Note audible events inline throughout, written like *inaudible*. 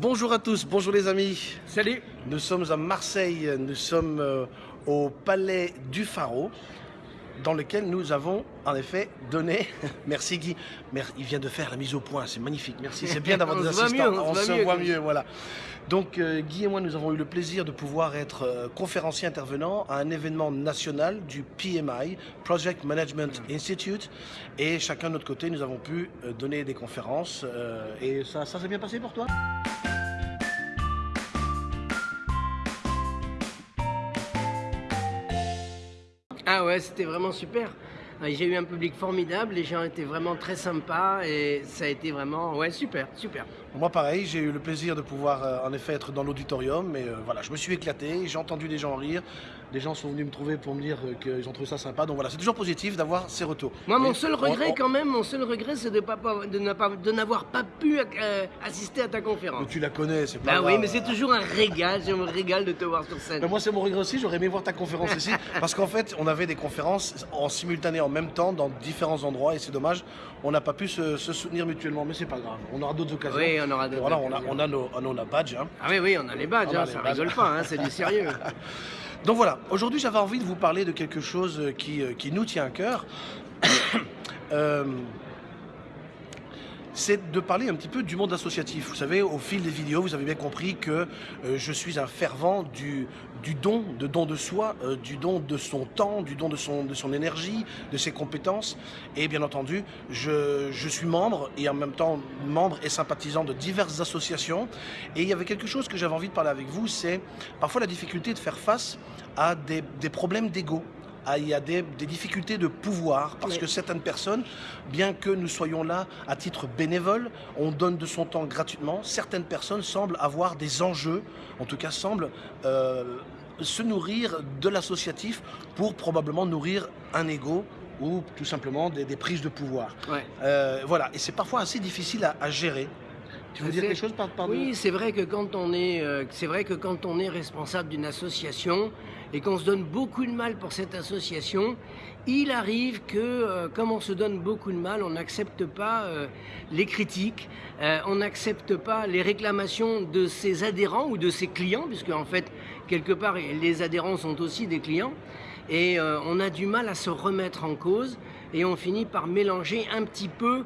Bonjour à tous, bonjour les amis. Salut. Nous sommes à Marseille, nous sommes euh, au Palais du Pharaon, dans lequel nous avons en effet donné. *laughs* Merci Guy. Il vient de faire la mise au point, c'est magnifique. Merci. C'est bien d'avoir *laughs* des assistants. on, se, voit mieux, voilà. Donc euh, Guy et moi, nous avons eu le plaisir de pouvoir être euh, conférenciers intervenants à un événement national du PMI, Project Management Institute. Et chacun de notre côté, nous avons pu euh, donner des conférences. et ça, ça s'est bien passé pour toi? Ah ouais, c'était vraiment super. J'ai eu un public formidable, les gens étaient vraiment très sympas et ça a été vraiment ouais, super, super. Moi pareil, j'ai eu le plaisir de pouvoir euh, en effet être dans l'auditorium, mais euh, voilà, je me suis éclaté, j'ai entendu des gens rire, des gens sont venus me trouver pour me dire euh, qu'ils ont trouvé ça sympa, donc voilà, c'est toujours positif d'avoir ces retours. Moi mon seul regret quand même, mon seul regret c'est de, n'avoir pas, pu assister à ta conférence. Mais tu la connais, c'est pas Bah oui, mais c'est toujours un régal, je me régale de te voir sur scène. moi c'est mon regret aussi, j'aurais aimé voir ta conférence ici, *laughs* parce qu'en fait on avait des conférences en simultané en même temps dans différents endroits et c'est dommage, on n'a pas pu se, soutenir mutuellement, mais c'est pas grave, on aura d'autres occasions. Oui, on aura d'autres Voilà, on a, nos, badges. Hein. Ah oui, oui, on a les badges, hein, ça rigole pas, hein, c'est du sérieux. *laughs* Donc voilà, aujourd'hui j'avais envie de vous parler de quelque chose qui, euh, qui nous tient à cœur. *coughs* euh, c'est de parler un petit peu du monde associatif. Vous savez, au fil des vidéos, vous avez bien compris que euh, je suis un fervent du, don, de don de soi, euh, du don de son temps, du don de son, énergie, de ses compétences. Et bien entendu, je, je suis membre et en même temps membre et sympathisant de diverses associations. Et il y avait quelque chose que j'avais envie de parler avec vous, c'est parfois la difficulté de faire face à des, des problèmes d'ego. Ah, il y a des, difficultés de pouvoir, parce que certaines personnes, bien que nous soyons là à titre bénévole, on donne de son temps gratuitement, certaines personnes semblent avoir des enjeux, en tout cas semblent euh, se nourrir de l'associatif pour probablement nourrir un ego ou tout simplement des, prises de pouvoir. Euh, voilà, et c'est parfois assez difficile à, gérer. Tu veux dire quelque chose par, Oui, c'est vrai que quand on est, euh, c'est vrai que quand on est responsable d'une association, et qu'on se donne beaucoup de mal pour cette association, il arrive que, euh, comme on se donne beaucoup de mal, on n'accepte pas euh, les critiques, euh, on n'accepte pas les réclamations de ses adhérents ou de ses clients, puisque en fait, quelque part, les adhérents sont aussi des clients, et on a du mal à se remettre en cause, et on finit par mélanger un petit peu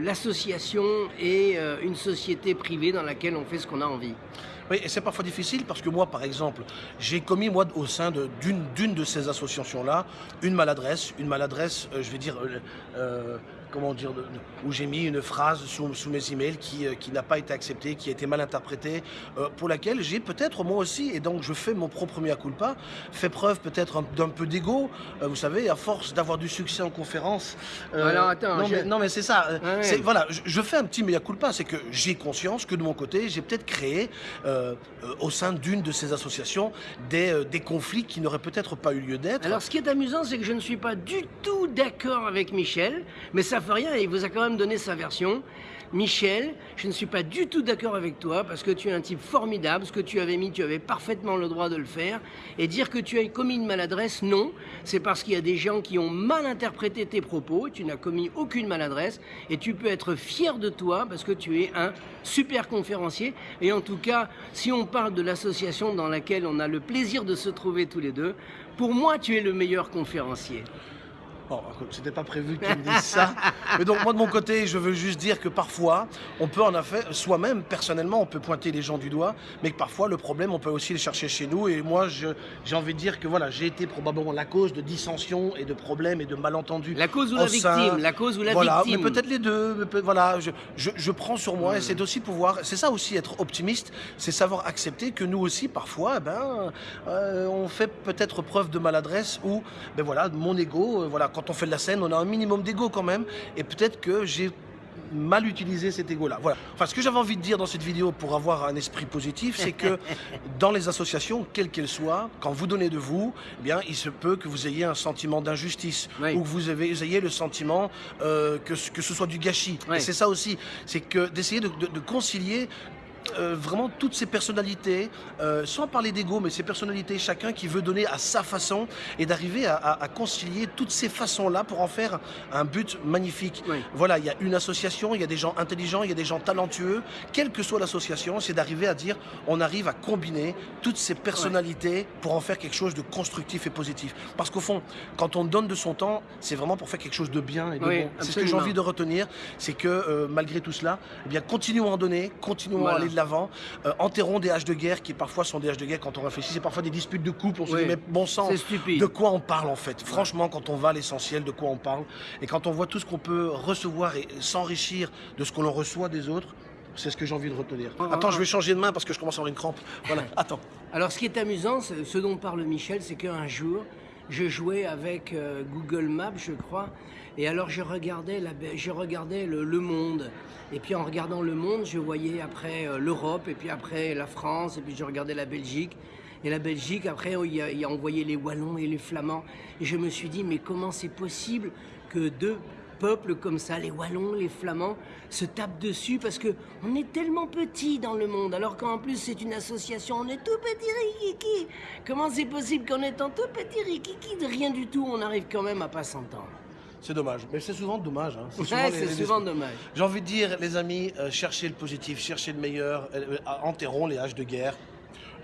l'association et une société privée dans laquelle on fait ce qu'on a envie. Oui, et c'est parfois difficile parce que moi, par exemple, j'ai commis, moi, au sein d'une de, ces associations-là, une maladresse, une maladresse, euh, je vais dire, euh, euh, comment dire, où j'ai mis une phrase sous, mes emails qui, qui n'a pas été acceptée, qui a été mal interprétée, pour laquelle j'ai peut-être moi aussi, et donc je fais mon propre mea culpa, fait preuve peut-être d'un peu d'ego, vous savez, à force d'avoir du succès en conférence. Alors attends, non, mais, non mais c'est ça. Voilà, je, fais un petit mea culpa, c'est que j'ai conscience que de mon côté, j'ai peut-être créé euh, au sein d'une de ces associations des, euh, des conflits qui n'auraient peut-être pas eu lieu d'être. Alors ce qui est amusant, c'est que je ne suis pas du tout d'accord avec Michel, mais ça il vous a quand même donné sa version. Michel, je ne suis pas du tout d'accord avec toi parce que tu es un type formidable. Ce que tu avais mis, tu avais parfaitement le droit de le faire. Et dire que tu as commis une maladresse, non. C'est parce qu'il y a des gens qui ont mal interprété tes propos. Tu n'as commis aucune maladresse. Et tu peux être fier de toi parce que tu es un super conférencier. Et en tout cas, si on parle de l'association dans laquelle on a le plaisir de se trouver tous les deux, pour moi, tu es le meilleur conférencier. Bon, c'était pas prévu qu'il me dise ça. *laughs* Mais donc, moi, de mon côté, je veux juste dire que parfois, on peut en effet, soi-même, personnellement, on peut pointer les gens du doigt, mais que parfois, le problème, on peut aussi le chercher chez nous. Et moi, j'ai envie de dire que voilà, j'ai été probablement la cause de dissensions et de problèmes et de malentendus. La cause ou la victime La cause ou la voilà, victime mais peut-être les deux. voilà, je, je, prends sur moi et c'est aussi pouvoir. C'est ça aussi être optimiste, c'est savoir accepter que nous aussi, parfois, eh ben, euh, on fait peut-être preuve de maladresse ou, ben voilà, mon ego, euh, voilà quand on fait de la scène, on a un minimum d'ego quand même. Et peut-être que j'ai mal utilisé cet ego-là. Voilà. Enfin, ce que j'avais envie de dire dans cette vidéo pour avoir un esprit positif, c'est que *laughs* dans les associations, quelles qu'elles soient, quand vous donnez de vous, eh bien, il se peut que vous ayez un sentiment d'injustice ou que vous ayez, le sentiment euh, que, que ce soit du gâchis. Et c'est ça aussi, c'est que d'essayer de concilier euh, vraiment toutes ces personnalités, euh, sans parler d'ego, mais ces personnalités, chacun qui veut donner à sa façon et d'arriver à, à- à concilier toutes ces façons-là pour en faire un but magnifique. Oui. Voilà, il y a une association, il y a des gens intelligents, il y a des gens talentueux. Quelle que soit l'association, c'est d'arriver à dire on arrive à combiner toutes ces personnalités pour en faire quelque chose de constructif et positif. Parce qu'au fond, quand on donne de son temps, c'est vraiment pour faire quelque chose de bien et de Oui, bon. C'est ce que j'ai envie de retenir, c'est que euh, malgré tout cela, eh bien, continuons à en donner, continuons Voilà. à aller de l'avant, euh, enterrons des haches de guerre qui parfois sont des haches de guerre quand on réfléchit, c'est parfois des disputes de couple, on se Oui. dit mais bon sang, de quoi on parle en fait? Franchement, quand on va à l'essentiel, de quoi on parle, et quand on voit tout ce qu'on peut recevoir et s'enrichir de ce qu'on en reçoit des autres, c'est ce que j'ai envie de retenir. Attends, je vais changer de main parce que je commence à avoir une crampe. Voilà, *laughs* attends. Alors, ce qui est amusant, ce dont parle Michel, c'est qu'un jour, je jouais avec euh, Google Maps, je crois, et alors je regardais, la, je regardais le, monde. Et puis en regardant le monde, je voyais après euh, l'Europe, et puis après la France, et puis je regardais la Belgique. Et la Belgique, après, a, il y a envoyé les Wallons et les Flamands. Et je me suis dit, mais comment c'est possible que deux peuples comme ça, les Wallons, les Flamands, se tapent dessus parce que on est tellement petit dans le monde, alors qu'en plus c'est une association, on est tout petit rikiki. Comment c'est possible qu'en étant tout petit rikiki de rien du tout, on arrive quand même à pas s'entendre? C'est dommage. Mais c'est souvent dommage. hein. souvent Ouais, les- c'est les- souvent dommage. J'ai envie de dire, les amis, euh, cherchez le positif, cherchez le meilleur, euh, euh, enterrons les haches de guerre,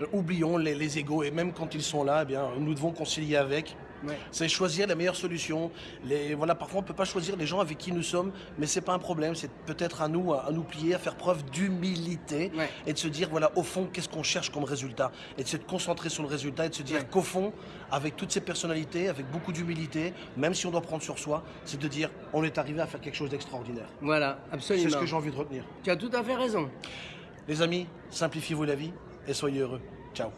euh, oublions les, les égaux, et même quand ils sont là, eh bien, nous devons concilier avec. Ouais. C'est choisir la meilleure solution. Les, voilà, parfois, on ne peut pas choisir les gens avec qui nous sommes, mais c'est pas un problème. C'est peut-être à nous, à, à nous plier, à faire preuve d'humilité Ouais. et de se dire, voilà, au fond, qu'est-ce qu'on cherche comme résultat? Et de se concentrer sur le résultat et de se dire Ouais. qu'au fond, avec toutes ces personnalités, avec beaucoup d'humilité, même si on doit prendre sur soi, c'est de dire, on est arrivé à faire quelque chose d'extraordinaire. Voilà, C'est absolument. ce que j'ai envie de retenir. Tu as tout à fait raison. Les amis, simplifiez-vous la vie et soyez heureux. Ciao.